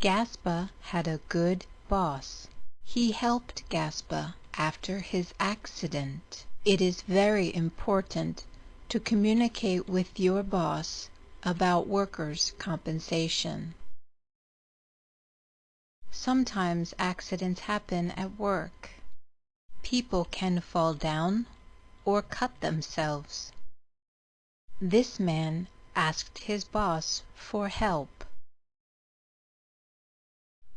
Gaspar had a good boss. He helped Gaspar after his accident. It is very important to communicate with your boss about workers' compensation. Sometimes accidents happen at work. People can fall down or cut themselves. This man asked his boss for help.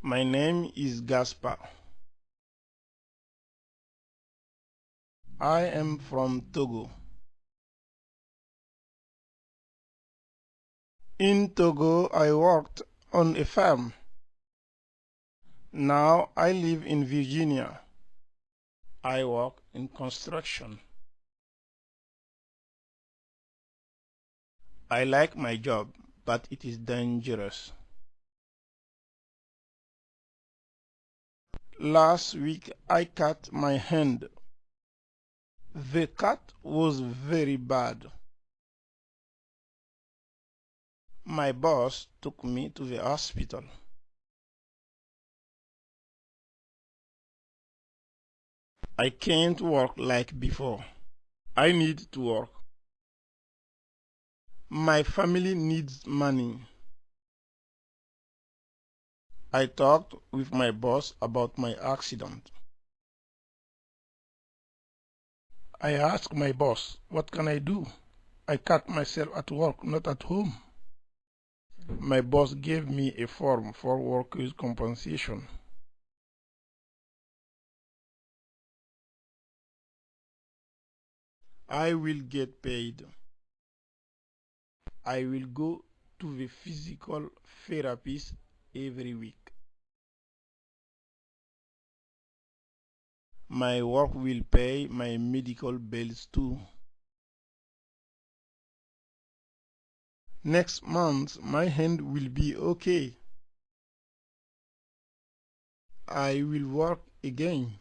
My name is Gaspar. I am from Togo. In Togo, I worked on a farm. Now I live in Virginia. I work in construction. I like my job, but it is dangerous. Last week I cut my hand. The cut was very bad. My boss took me to the hospital. I can't work like before. I need to work. My family needs money. I talked with my boss about my accident. I asked my boss, what can I do? I cut myself at work, not at home. My boss gave me a form for workers' compensation. I will get paid. I will go to the physical therapist every week. My work will pay my medical bills too. Next month, my hand will be okay. I will work again.